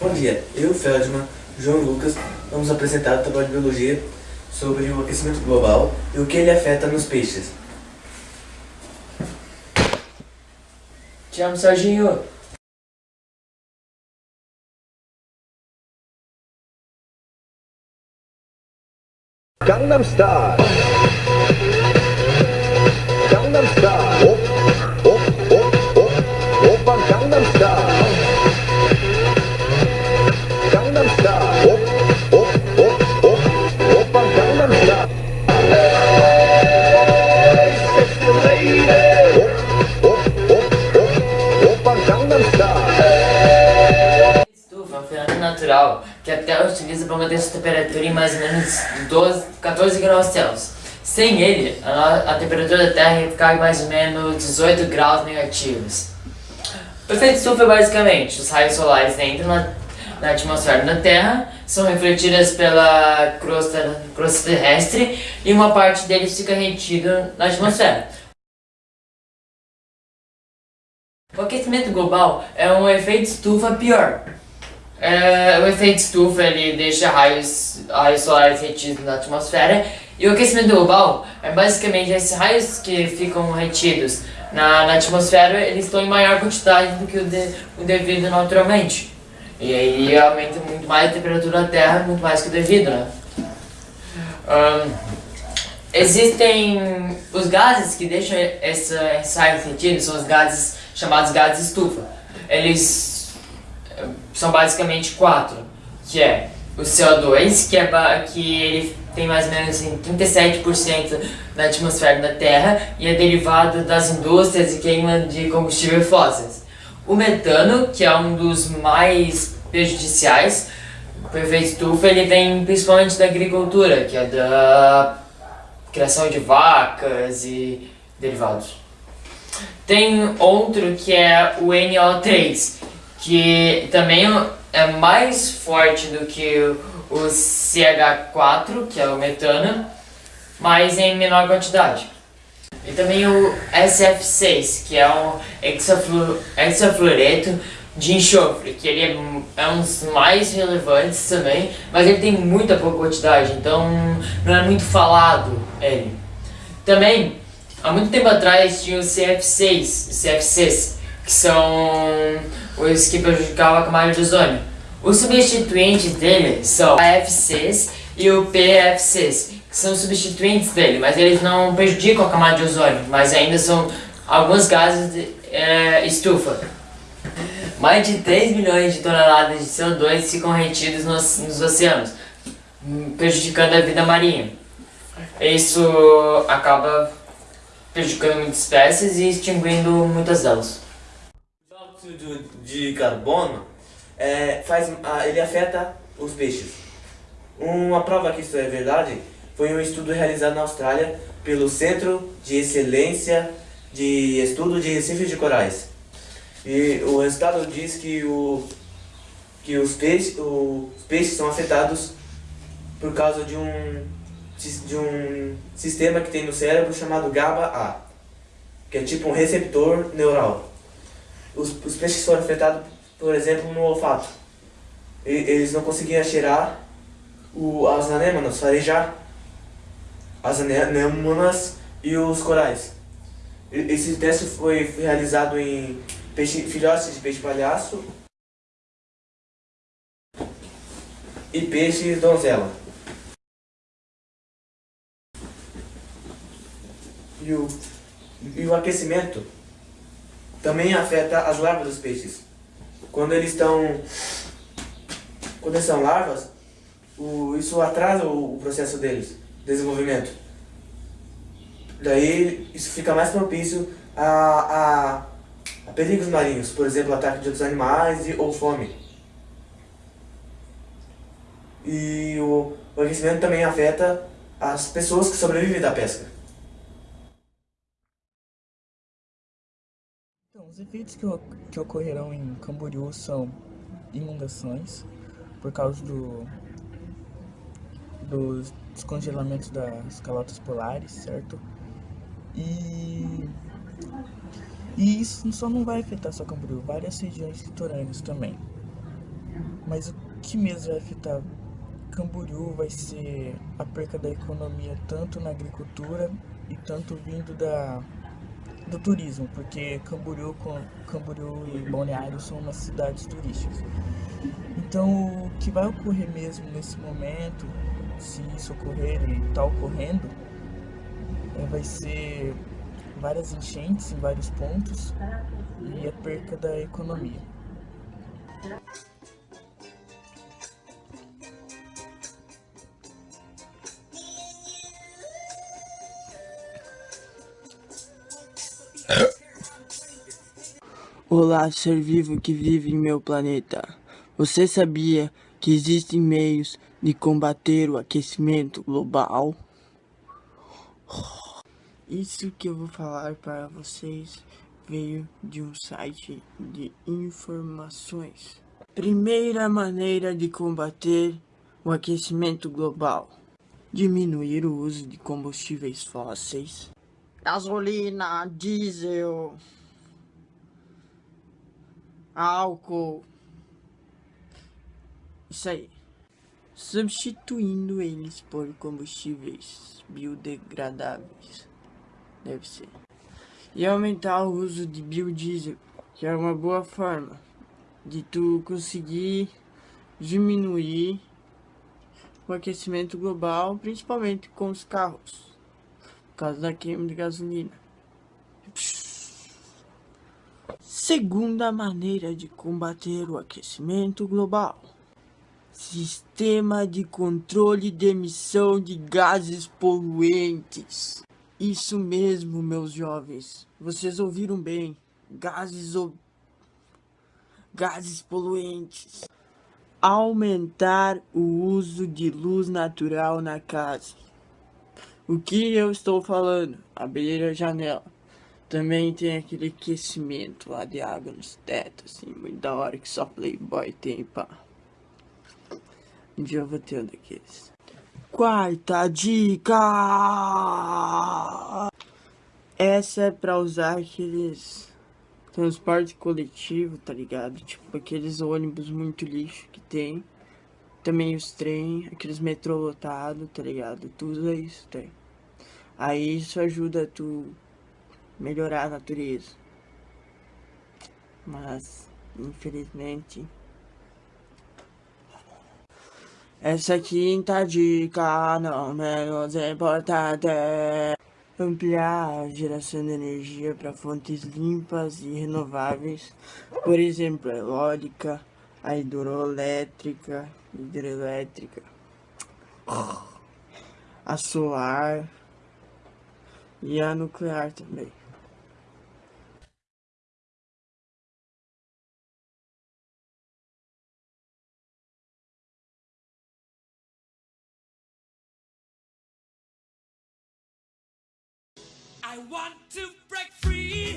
Bom dia, eu, Feldman, João Lucas, vamos apresentar o trabalho de biologia sobre o aquecimento global e o que ele afeta nos peixes. Te amo, Serginho. Gangnam Style. Manter sua temperatura em mais ou menos 12, 14 graus Celsius. Sem ele, a, a temperatura da Terra ia ficar em mais ou menos 18 graus negativos. O efeito estufa é basicamente os raios solares entram na, na atmosfera da Terra, são refletidas pela crosta, crosta terrestre e uma parte deles fica retida na atmosfera. O aquecimento global é um efeito estufa pior. É, o efeito estufa ele deixa raios, raios solares retidos na atmosfera e o aquecimento global é basicamente esses raios que ficam retidos na, na atmosfera eles estão em maior quantidade do que o, de, o devido naturalmente. E aí aumenta muito mais a temperatura da Terra, muito mais que o devido, né? Ahn, existem os gases que deixam essa, raios retidos, são os gases chamados gases estufa. Eles são basicamente quatro, que é o CO2, que, é que ele tem mais ou menos assim, 37% da atmosfera da Terra e é derivado das indústrias e queima de combustíveis fósseis. O metano, que é um dos mais prejudiciais, o efeito estufa, ele vem principalmente da agricultura, que é da criação de vacas e derivados. Tem outro que é o NO3, que também é mais forte do que o CH4, que é o metano, mas em menor quantidade. E também o SF6, que é um hexaflu- hexafluoreto de enxofre, que ele é, um- é um dos mais relevantes também, mas ele tem muita pouca quantidade, então não é muito falado ele. Também, há muito tempo atrás tinha o CF6, os CFCs, que são os que prejudicavam a camada de ozônio. Os substituintes dele são AFCs e o PFCs, que são substituintes dele, mas eles não prejudicam a camada de ozônio, mas ainda são alguns gases de é, estufa. Mais de 3 milhões de toneladas de CO2 ficam retidos nos, nos oceanos, prejudicando a vida marinha. Isso acaba prejudicando muitas espécies e extinguindo muitas delas. O dióxido de carbono é, faz, ele afeta os peixes. Uma prova que isso é verdade foi um estudo realizado na Austrália pelo Centro de Excelência de Estudo de Recifes de Corais. E o resultado diz que, o, que os, peixes, os peixes são afetados por causa de um, de um sistema que tem no cérebro chamado GABA-A, que é tipo um receptor neural. Os, os peixes foram afetados, por exemplo, no olfato. E- eles não conseguiam cheirar o, as anêmonas, farejar as anêmonas e os corais. E- Esse teste foi realizado em peixe, filhotes de peixe palhaço e peixes donzela. E o, e o aquecimento também afeta as larvas dos peixes. Quando eles estão. Quando eles são larvas, o, isso atrasa o, o processo deles, desenvolvimento. Daí isso fica mais propício a, a, a perigos marinhos, por exemplo, ataque de outros animais e, ou fome. E o, o aquecimento também afeta as pessoas que sobrevivem da pesca. Então, os efeitos que, que ocorrerão em Camboriú são inundações, por causa do, dos descongelamentos das calotas polares, certo? E, e isso só não vai afetar só Camboriú, várias regiões litorâneas também. Mas o que mesmo vai afetar Camboriú vai ser a perca da economia tanto na agricultura e tanto vindo da, do turismo, porque Camboriú, Camboriú e Balneário são umas cidades turísticas. Então o que vai ocorrer mesmo nesse momento, se isso ocorrer e está ocorrendo, é, vai ser várias enchentes em vários pontos e a perca da economia. Olá, ser vivo que vive em meu planeta. Você sabia que existem meios de combater o aquecimento global? Isso que eu vou falar para vocês veio de um site de informações. Primeira maneira de combater o aquecimento global: diminuir o uso de combustíveis fósseis, gasolina, diesel, álcool. Isso aí. Substituindo eles por combustíveis biodegradáveis. Deve ser. E aumentar o uso de biodiesel, que é uma boa forma de tu conseguir diminuir o aquecimento global, principalmente com os carros, por causa da queima de gasolina. Segunda maneira de combater o aquecimento global. Sistema de controle de emissão de gases poluentes. Isso mesmo, meus jovens. Vocês ouviram bem. Gases gases poluentes. Aumentar o uso de luz natural na casa. O que eu estou falando? Abrir a janela. Também tem aquele aquecimento lá de água nos tetos, assim, muito da hora que só Playboy tem, pá. Um dia eu vou ter um daqueles. Quarta dica! Essa é pra usar aqueles transporte coletivo, tá ligado? Tipo aqueles ônibus muito lixo que tem. Também os trem, aqueles metrô lotado, tá ligado? Tudo isso tem. Aí isso ajuda tu melhorar a natureza. Mas, infelizmente, essa quinta dica, não menos importante, é ampliar a geração de energia para fontes limpas e renováveis, por exemplo, a eólica, a hidroelétrica, hidrelétrica, a solar e a nuclear também. I want to break free.